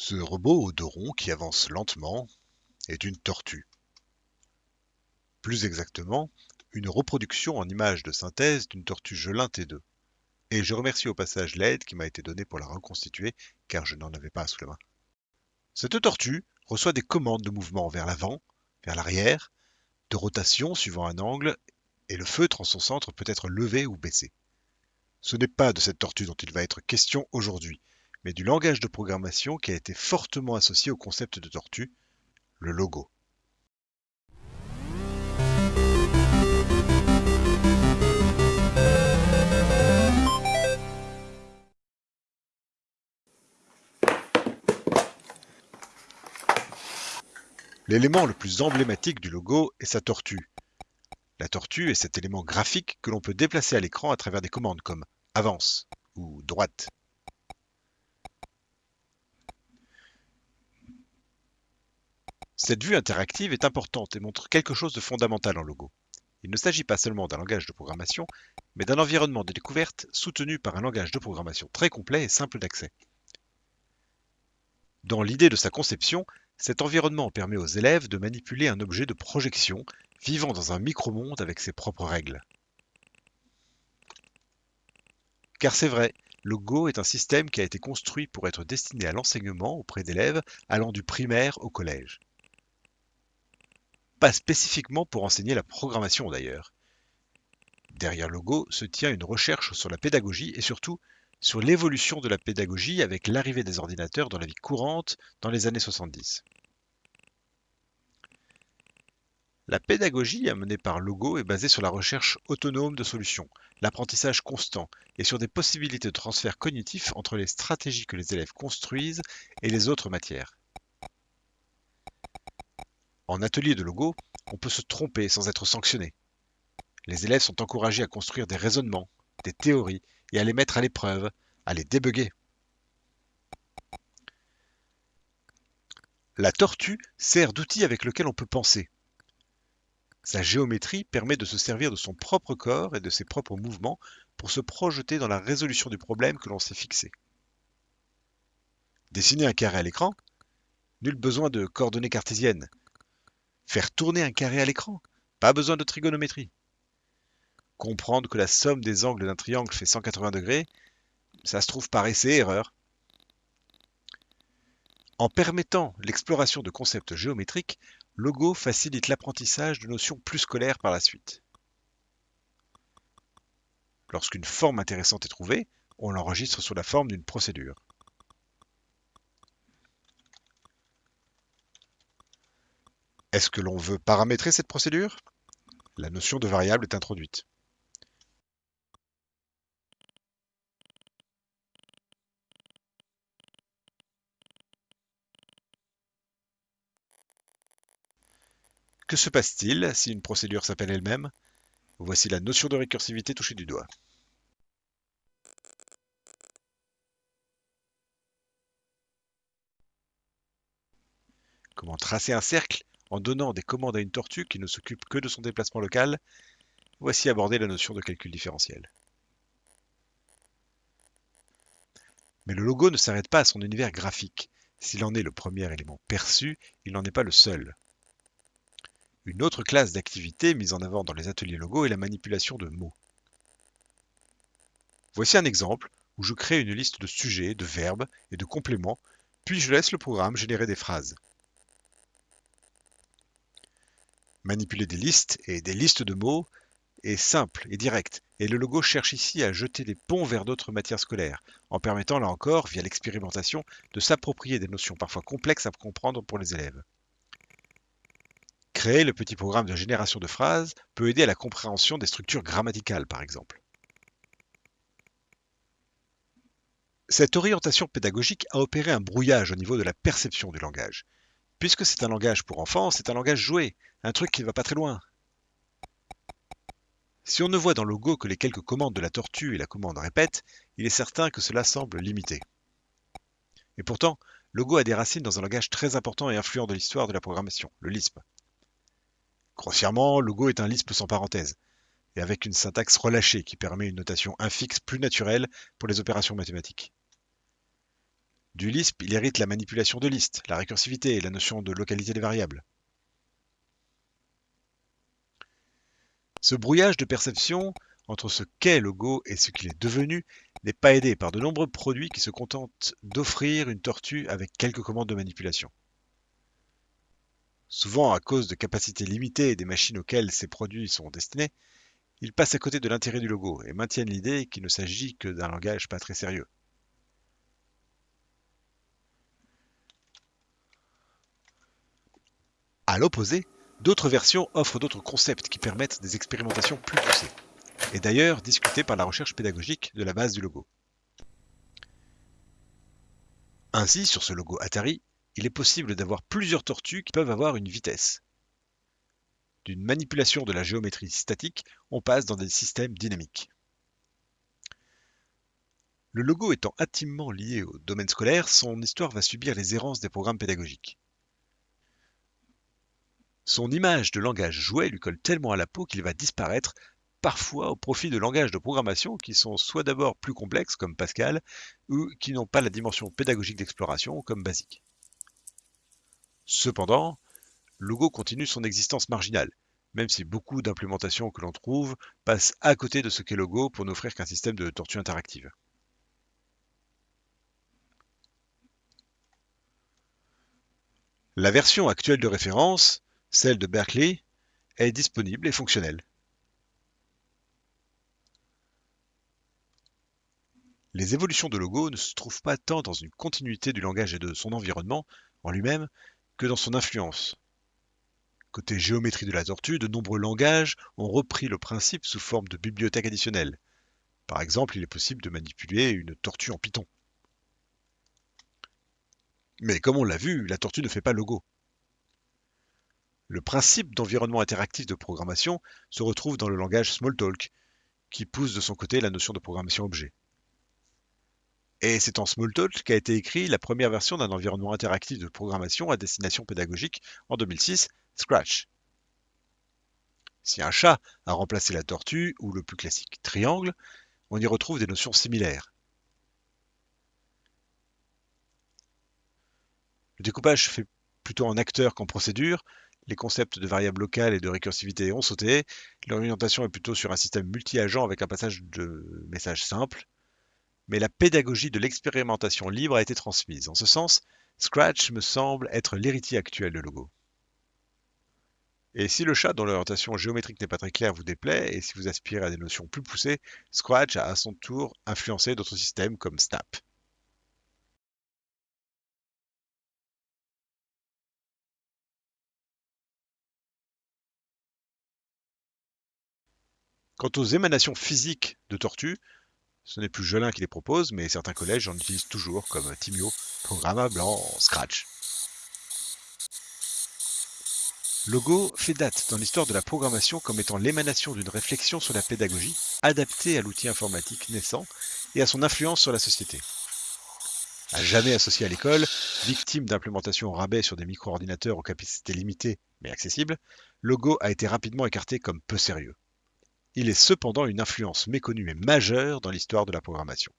Ce robot ronds qui avance lentement est une tortue. Plus exactement, une reproduction en image de synthèse d'une tortue Gelin T2. Et je remercie au passage l'aide qui m'a été donnée pour la reconstituer, car je n'en avais pas sous la main. Cette tortue reçoit des commandes de mouvement vers l'avant, vers l'arrière, de rotation suivant un angle, et le feutre en son centre peut être levé ou baissé. Ce n'est pas de cette tortue dont il va être question aujourd'hui, mais du langage de programmation qui a été fortement associé au concept de tortue, le logo. L'élément le plus emblématique du logo est sa tortue. La tortue est cet élément graphique que l'on peut déplacer à l'écran à travers des commandes comme avance ou droite. Cette vue interactive est importante et montre quelque chose de fondamental en logo. Il ne s'agit pas seulement d'un langage de programmation, mais d'un environnement de découverte soutenu par un langage de programmation très complet et simple d'accès. Dans l'idée de sa conception, cet environnement permet aux élèves de manipuler un objet de projection vivant dans un micro-monde avec ses propres règles. Car c'est vrai, le Go est un système qui a été construit pour être destiné à l'enseignement auprès d'élèves allant du primaire au collège pas spécifiquement pour enseigner la programmation d'ailleurs. Derrière Logo se tient une recherche sur la pédagogie et surtout sur l'évolution de la pédagogie avec l'arrivée des ordinateurs dans la vie courante dans les années 70. La pédagogie amenée par Logo est basée sur la recherche autonome de solutions, l'apprentissage constant et sur des possibilités de transfert cognitif entre les stratégies que les élèves construisent et les autres matières. En atelier de logo, on peut se tromper sans être sanctionné. Les élèves sont encouragés à construire des raisonnements, des théories et à les mettre à l'épreuve, à les débugger. La tortue sert d'outil avec lequel on peut penser. Sa géométrie permet de se servir de son propre corps et de ses propres mouvements pour se projeter dans la résolution du problème que l'on s'est fixé. Dessiner un carré à l'écran Nul besoin de coordonnées cartésiennes. Faire tourner un carré à l'écran Pas besoin de trigonométrie. Comprendre que la somme des angles d'un triangle fait 180 degrés Ça se trouve par essai erreur. En permettant l'exploration de concepts géométriques, Logo facilite l'apprentissage de notions plus scolaires par la suite. Lorsqu'une forme intéressante est trouvée, on l'enregistre sous la forme d'une procédure. Est-ce que l'on veut paramétrer cette procédure? La notion de variable est introduite. Que se passe-t-il si une procédure s'appelle elle-même? Voici la notion de récursivité touchée du doigt. Comment tracer un cercle en donnant des commandes à une tortue qui ne s'occupe que de son déplacement local, voici aborder la notion de calcul différentiel. Mais le logo ne s'arrête pas à son univers graphique. S'il en est le premier élément perçu, il n'en est pas le seul. Une autre classe d'activité mise en avant dans les ateliers logo est la manipulation de mots. Voici un exemple où je crée une liste de sujets, de verbes et de compléments, puis je laisse le programme générer des phrases. Manipuler des listes et des listes de mots est simple et direct, et le logo cherche ici à jeter des ponts vers d'autres matières scolaires, en permettant là encore, via l'expérimentation, de s'approprier des notions parfois complexes à comprendre pour les élèves. Créer le petit programme de génération de phrases peut aider à la compréhension des structures grammaticales, par exemple. Cette orientation pédagogique a opéré un brouillage au niveau de la perception du langage. Puisque c'est un langage pour enfants, c'est un langage joué, un truc qui ne va pas très loin. Si on ne voit dans le Go que les quelques commandes de la tortue et la commande répète, il est certain que cela semble limité. Et pourtant, le Go a des racines dans un langage très important et influent de l'histoire de la programmation, le Lisp. Grossièrement, le Go est un Lisp sans parenthèse, et avec une syntaxe relâchée qui permet une notation infixe plus naturelle pour les opérations mathématiques. Du Lisp, il hérite la manipulation de listes, la récursivité et la notion de localité des variables. Ce brouillage de perception entre ce qu'est Logo et ce qu'il est devenu n'est pas aidé par de nombreux produits qui se contentent d'offrir une tortue avec quelques commandes de manipulation. Souvent, à cause de capacités limitées des machines auxquelles ces produits sont destinés, ils passent à côté de l'intérêt du logo et maintiennent l'idée qu'il ne s'agit que d'un langage pas très sérieux. À l'opposé, d'autres versions offrent d'autres concepts qui permettent des expérimentations plus poussées, et d'ailleurs discutées par la recherche pédagogique de la base du logo. Ainsi, sur ce logo Atari, il est possible d'avoir plusieurs tortues qui peuvent avoir une vitesse. D'une manipulation de la géométrie statique, on passe dans des systèmes dynamiques. Le logo étant intimement lié au domaine scolaire, son histoire va subir les errances des programmes pédagogiques. Son image de langage jouet lui colle tellement à la peau qu'il va disparaître, parfois au profit de langages de programmation qui sont soit d'abord plus complexes comme Pascal, ou qui n'ont pas la dimension pédagogique d'exploration comme Basic. Cependant, Logo continue son existence marginale, même si beaucoup d'implémentations que l'on trouve passent à côté de ce qu'est Logo pour n'offrir qu'un système de tortue interactive. La version actuelle de référence celle de Berkeley est disponible et fonctionnelle. Les évolutions de Logo ne se trouvent pas tant dans une continuité du langage et de son environnement en lui-même que dans son influence. Côté géométrie de la tortue, de nombreux langages ont repris le principe sous forme de bibliothèque additionnelle. Par exemple, il est possible de manipuler une tortue en Python. Mais comme on l'a vu, la tortue ne fait pas Logo. Le principe d'environnement interactif de programmation se retrouve dans le langage Smalltalk, qui pousse de son côté la notion de programmation objet. Et c'est en Smalltalk qu'a été écrit la première version d'un environnement interactif de programmation à destination pédagogique en 2006, Scratch. Si un chat a remplacé la tortue ou le plus classique triangle, on y retrouve des notions similaires. Le découpage fait plutôt en acteur qu'en procédure, les concepts de variables locales et de récursivité ont sauté. L'orientation est plutôt sur un système multi-agent avec un passage de messages simples. Mais la pédagogie de l'expérimentation libre a été transmise. En ce sens, Scratch me semble être l'héritier actuel de Logo. Et si le chat dont l'orientation géométrique n'est pas très claire vous déplaît, et si vous aspirez à des notions plus poussées, Scratch a à son tour influencé d'autres systèmes comme Snap. Quant aux émanations physiques de tortues, ce n'est plus Jolin qui les propose, mais certains collèges en utilisent toujours, comme Timio, programmable en Scratch. Logo fait date dans l'histoire de la programmation comme étant l'émanation d'une réflexion sur la pédagogie, adaptée à l'outil informatique naissant et à son influence sur la société. À jamais associé à l'école, victime d'implémentation rabais sur des micro-ordinateurs aux capacités limitées mais accessibles, Logo a été rapidement écarté comme peu sérieux. Il est cependant une influence méconnue mais majeure dans l'histoire de la programmation.